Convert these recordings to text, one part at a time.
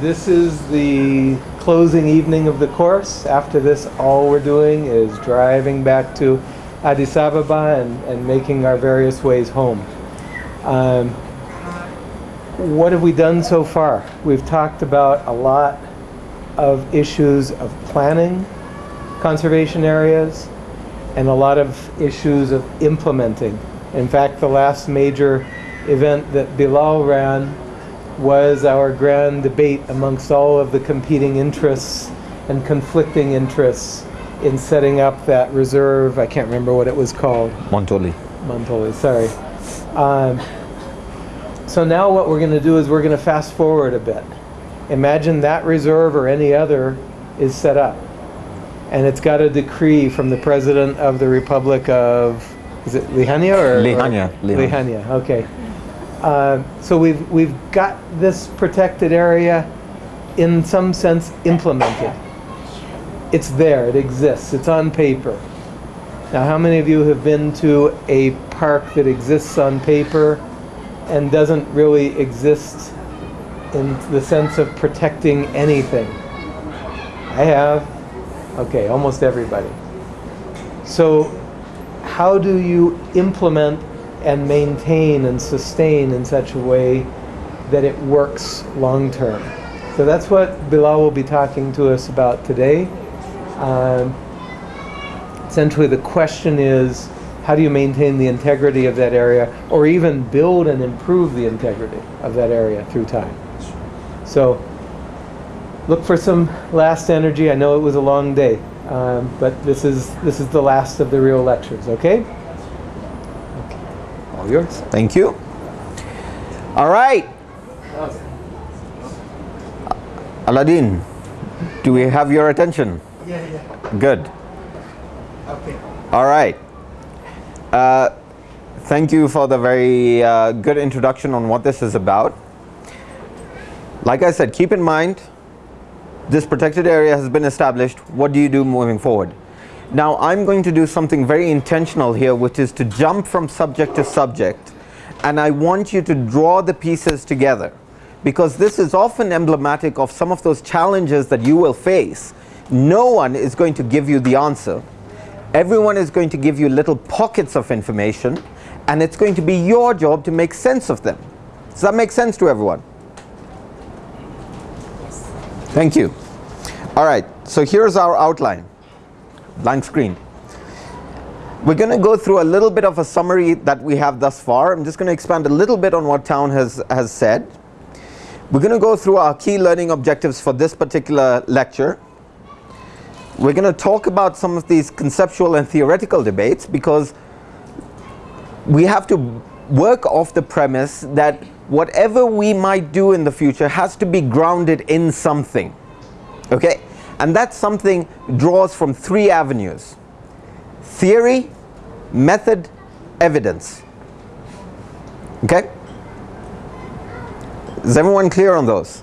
this is the closing evening of the course. After this, all we're doing is driving back to Addis Ababa and, and making our various ways home. Um, what have we done so far? We've talked about a lot of issues of planning conservation areas and a lot of issues of implementing. In fact, the last major event that Bilal ran was our grand debate amongst all of the competing interests and conflicting interests in setting up that reserve. I can't remember what it was called. Montoli. Montoli, sorry. Um, so now what we're going to do is we're going to fast forward a bit. Imagine that reserve or any other is set up. And it's got a decree from the President of the Republic of, is it Lihania or? Lihania. Or, Lihania, okay. Uh, so we've, we've got this protected area in some sense implemented. It's there, it exists, it's on paper. Now how many of you have been to a park that exists on paper and doesn't really exist in the sense of protecting anything? I have. Okay, almost everybody. So how do you implement and maintain and sustain in such a way that it works long term? So that's what Bilal will be talking to us about today. Um, essentially the question is, how do you maintain the integrity of that area or even build and improve the integrity of that area through time? So look for some last energy. I know it was a long day, um, but this is, this is the last of the real lectures, okay? okay. All yours. Thank you. All right. Aladdin, do we have your attention? Yeah, yeah. Good. Okay. All right. Uh, thank you for the very uh, good introduction on what this is about. Like I said, keep in mind, this protected area has been established. What do you do moving forward? Now I'm going to do something very intentional here which is to jump from subject to subject and I want you to draw the pieces together because this is often emblematic of some of those challenges that you will face. No one is going to give you the answer. Everyone is going to give you little pockets of information and it's going to be your job to make sense of them. Does that make sense to everyone? Yes. Thank you. All right, so here's our outline, blank screen. We're going to go through a little bit of a summary that we have thus far. I'm just going to expand a little bit on what Town has, has said. We're going to go through our key learning objectives for this particular lecture. We're going to talk about some of these conceptual and theoretical debates because we have to work off the premise that whatever we might do in the future has to be grounded in something. Okay? And that something draws from three avenues. Theory, method, evidence. Okay? Is everyone clear on those?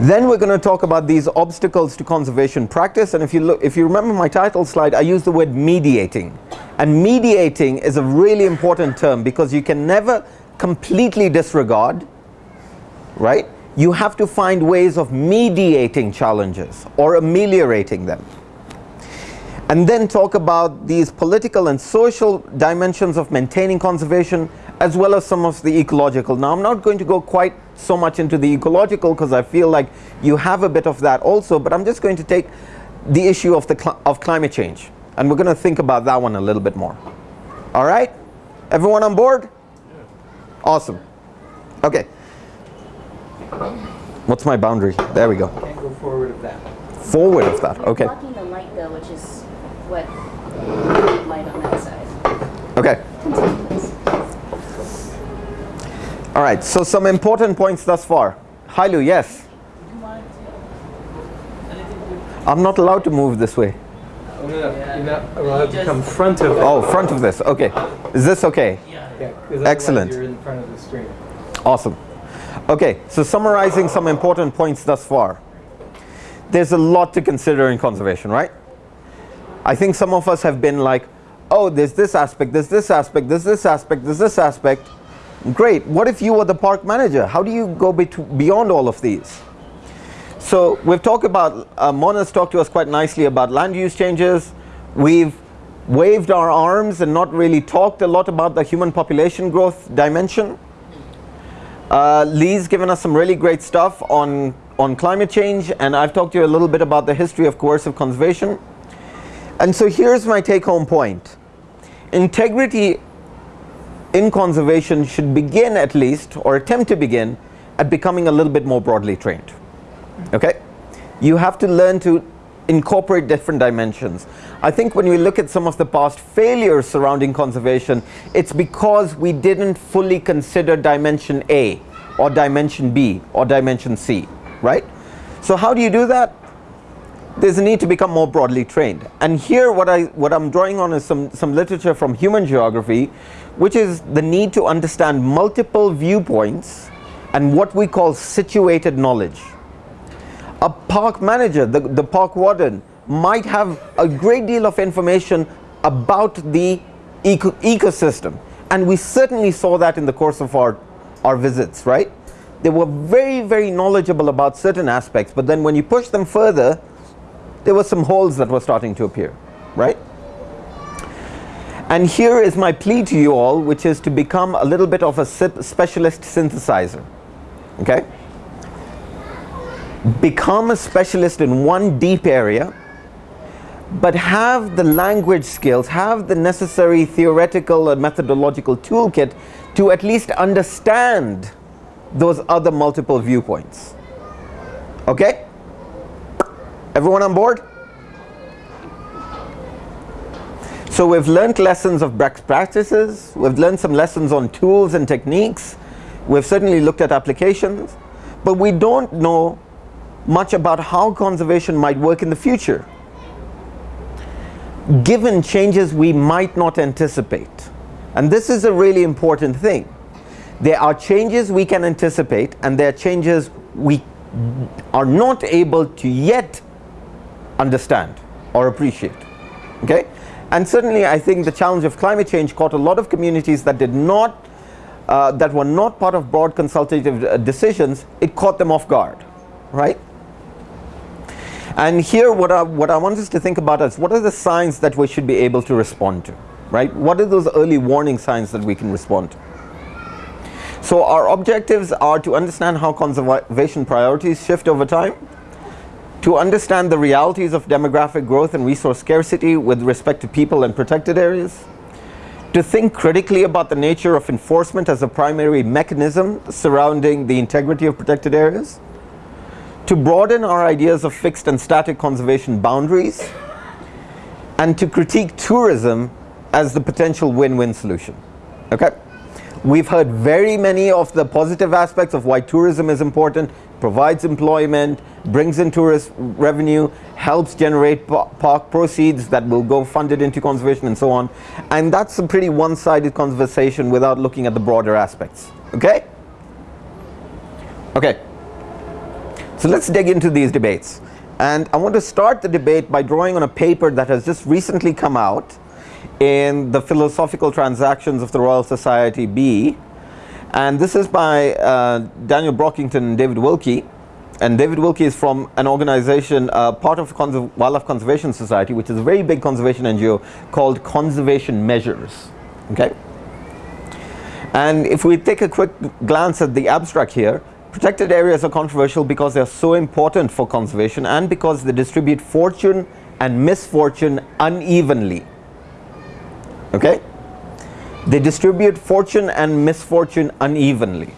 Then we're going to talk about these obstacles to conservation practice and if you look if you remember my title slide I use the word mediating and mediating is a really important term because you can never completely disregard right you have to find ways of mediating challenges or ameliorating them and then talk about these political and social dimensions of maintaining conservation as well as some of the ecological. Now I'm not going to go quite so much into the ecological because I feel like you have a bit of that also but I'm just going to take the issue of the cl of climate change and we're going to think about that one a little bit more. All right? Everyone on board? Awesome. Okay. What's my boundary? There we go. Can't go forward of that. Forward of that. Okay. Blocking the light though, which is what light on that side. Okay. All right, so some important points thus far. Hailu, yes? I'm not allowed to move this way. Oh, no, no. Allowed to come front of it. Oh, front of this. Okay. Is this okay? Yeah, Excellent. You're in front of the screen. Awesome. Okay, so summarizing some important points thus far. There's a lot to consider in conservation, right? I think some of us have been like, oh, there's this aspect, there's this aspect, there's this aspect, there's this aspect. Great. What if you were the park manager? How do you go beyond all of these? So we've talked about, uh, Mona's talked to us quite nicely about land use changes. We've waved our arms and not really talked a lot about the human population growth dimension. Uh, Lee's given us some really great stuff on, on climate change, and I've talked to you a little bit about the history of coercive conservation. And so here's my take home point integrity in conservation should begin at least, or attempt to begin, at becoming a little bit more broadly trained. Okay? You have to learn to incorporate different dimensions. I think when we look at some of the past failures surrounding conservation, it's because we didn't fully consider dimension A, or dimension B, or dimension C, right? So how do you do that? There's a need to become more broadly trained. And here what, I, what I'm drawing on is some, some literature from human geography, which is the need to understand multiple viewpoints and what we call situated knowledge. A park manager, the, the park warden, might have a great deal of information about the eco ecosystem. And we certainly saw that in the course of our, our visits, right? They were very, very knowledgeable about certain aspects, but then when you push them further, there were some holes that were starting to appear, right? And here is my plea to you all, which is to become a little bit of a specialist synthesizer, okay? Become a specialist in one deep area, but have the language skills, have the necessary theoretical and methodological toolkit to at least understand those other multiple viewpoints. Okay? Everyone on board? So we've learned lessons of best practices, we've learned some lessons on tools and techniques, we've certainly looked at applications, but we don't know much about how conservation might work in the future given changes we might not anticipate. And this is a really important thing. There are changes we can anticipate and there are changes we are not able to yet understand or appreciate. Okay? And certainly I think the challenge of climate change caught a lot of communities that did not uh, that were not part of broad consultative uh, decisions, it caught them off guard, right? And here what I, what I want us to think about is what are the signs that we should be able to respond to, right? What are those early warning signs that we can respond to? So our objectives are to understand how conservation priorities shift over time, to understand the realities of demographic growth and resource scarcity with respect to people and protected areas, to think critically about the nature of enforcement as a primary mechanism surrounding the integrity of protected areas, to broaden our ideas of fixed and static conservation boundaries, and to critique tourism as the potential win-win solution. Okay? We've heard very many of the positive aspects of why tourism is important, provides employment, brings in tourist revenue, helps generate park proceeds that will go funded into conservation and so on. And that's a pretty one-sided conversation without looking at the broader aspects. Okay? Okay. So let's dig into these debates. And I want to start the debate by drawing on a paper that has just recently come out in the Philosophical Transactions of the Royal Society B. And this is by uh, Daniel Brockington and David Wilkie. And David Wilkie is from an organization, uh, part of Conserv Wildlife Conservation Society, which is a very big conservation NGO called Conservation Measures. Okay? And if we take a quick glance at the abstract here, Protected areas are controversial because they are so important for conservation and because they distribute fortune and misfortune unevenly. Okay? They distribute fortune and misfortune unevenly.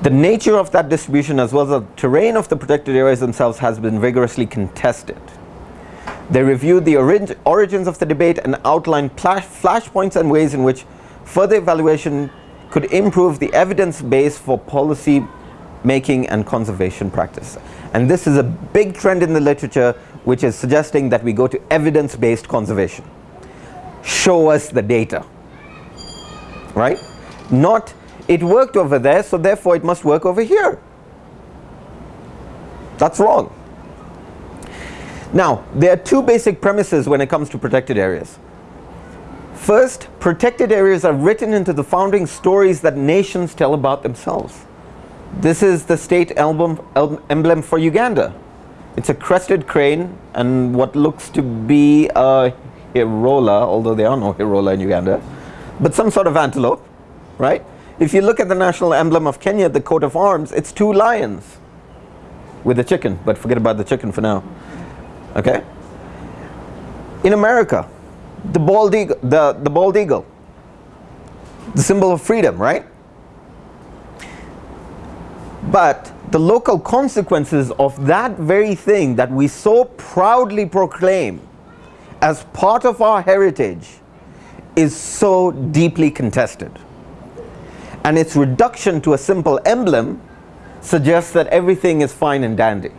The nature of that distribution as well as the terrain of the protected areas themselves has been vigorously contested. They reviewed the orig origins of the debate and outlined flashpoints and ways in which further evaluation could improve the evidence base for policy making and conservation practice. And this is a big trend in the literature which is suggesting that we go to evidence-based conservation. Show us the data, right? Not, it worked over there, so therefore it must work over here. That's wrong. Now, there are two basic premises when it comes to protected areas. First, protected areas are written into the founding stories that nations tell about themselves. This is the state emblem, emblem for Uganda. It's a crested crane and what looks to be a hirola, although there are no hirola in Uganda, but some sort of antelope, right? If you look at the national emblem of Kenya, the coat of arms, it's two lions with a chicken, but forget about the chicken for now. Okay? In America, the bald eagle, the, the bald eagle, the symbol of freedom, right? But the local consequences of that very thing that we so proudly proclaim as part of our heritage is so deeply contested. And its reduction to a simple emblem suggests that everything is fine and dandy.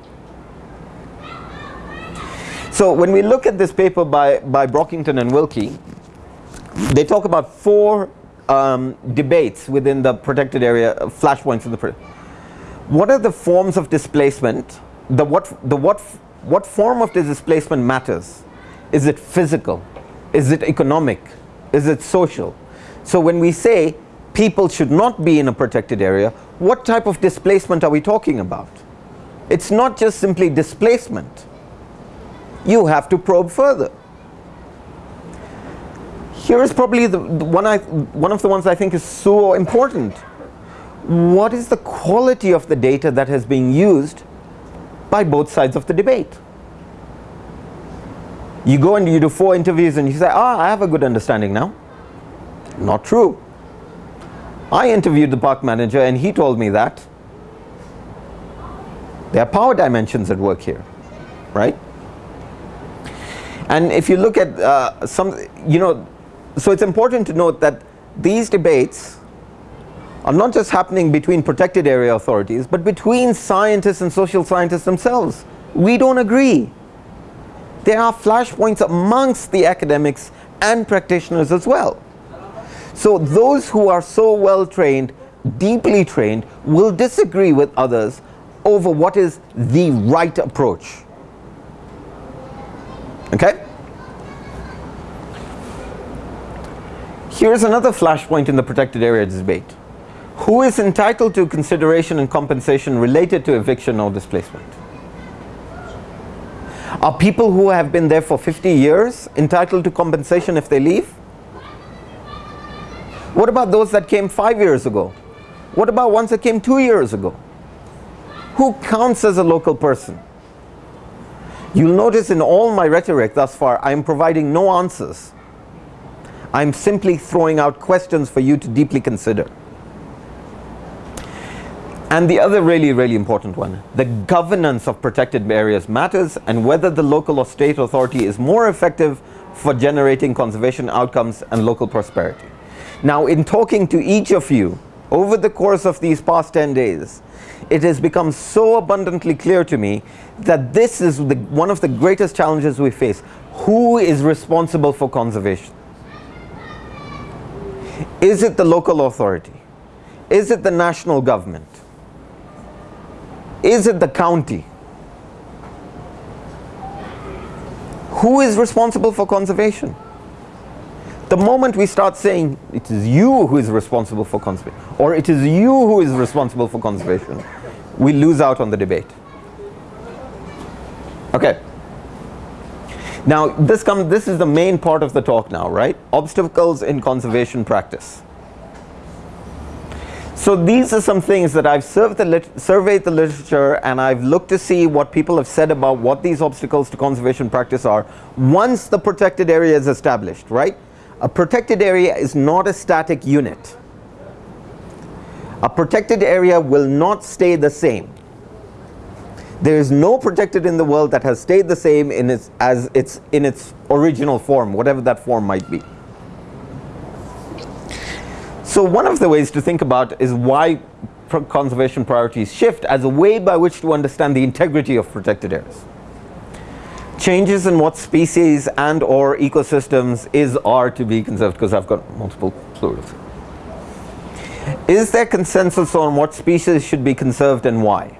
So when we look at this paper by, by Brockington and Wilkie, they talk about four um, debates within the protected area, uh, flashpoints in the What are the forms of displacement? The what, the what, what form of displacement matters? Is it physical? Is it economic? Is it social? So when we say people should not be in a protected area, what type of displacement are we talking about? It's not just simply displacement you have to probe further. Here is probably the, the one, I, one of the ones I think is so important. What is the quality of the data that has been used by both sides of the debate? You go and you do four interviews and you say, ah, I have a good understanding now. Not true. I interviewed the park manager and he told me that. There are power dimensions at work here, right? And if you look at uh, some, you know, so it's important to note that these debates are not just happening between protected area authorities, but between scientists and social scientists themselves. We don't agree. There are flashpoints amongst the academics and practitioners as well. So those who are so well trained, deeply trained, will disagree with others over what is the right approach. Okay? Here's another flashpoint in the protected area debate. Who is entitled to consideration and compensation related to eviction or displacement? Are people who have been there for 50 years entitled to compensation if they leave? What about those that came five years ago? What about ones that came two years ago? Who counts as a local person? You'll notice in all my rhetoric thus far, I'm providing no answers. I'm simply throwing out questions for you to deeply consider. And the other really, really important one, the governance of protected areas matters and whether the local or state authority is more effective for generating conservation outcomes and local prosperity. Now in talking to each of you over the course of these past 10 days, it has become so abundantly clear to me that this is the, one of the greatest challenges we face. Who is responsible for conservation? Is it the local authority? Is it the national government? Is it the county? Who is responsible for conservation? The moment we start saying it is you who is responsible for conservation or it is you who is responsible for conservation, we lose out on the debate. Okay. Now this comes this is the main part of the talk now, right? Obstacles in conservation practice. So these are some things that I've the surveyed the literature and I've looked to see what people have said about what these obstacles to conservation practice are once the protected area is established, right? A protected area is not a static unit. A protected area will not stay the same. There is no protected in the world that has stayed the same in its, as its, in its original form, whatever that form might be. So one of the ways to think about is why conservation priorities shift as a way by which to understand the integrity of protected areas. Changes in what species and or ecosystems is are to be conserved because I've got multiple plurals. Is there consensus on what species should be conserved and why?